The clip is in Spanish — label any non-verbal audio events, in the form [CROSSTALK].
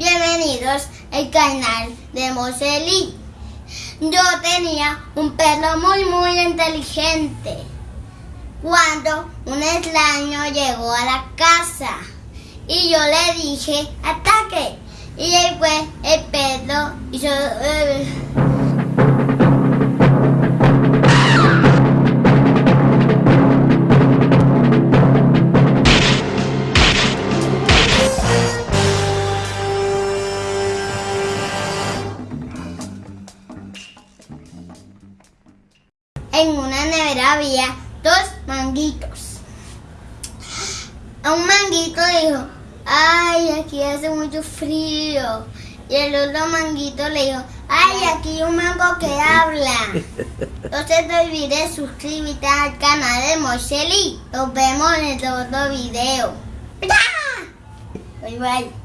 Bienvenidos al canal de Moseli. Yo tenía un perro muy muy inteligente. Cuando un extraño llegó a la casa y yo le dije ataque y después el en una nevera había dos manguitos. A un manguito dijo, ay, aquí hace mucho frío. Y el otro manguito le dijo, ay, aquí hay un mango que habla. [LAUGHS] No se te olvide suscribirte al canal de Mocheli. Nos vemos en el otro video. [LAUGHS] Bye bye.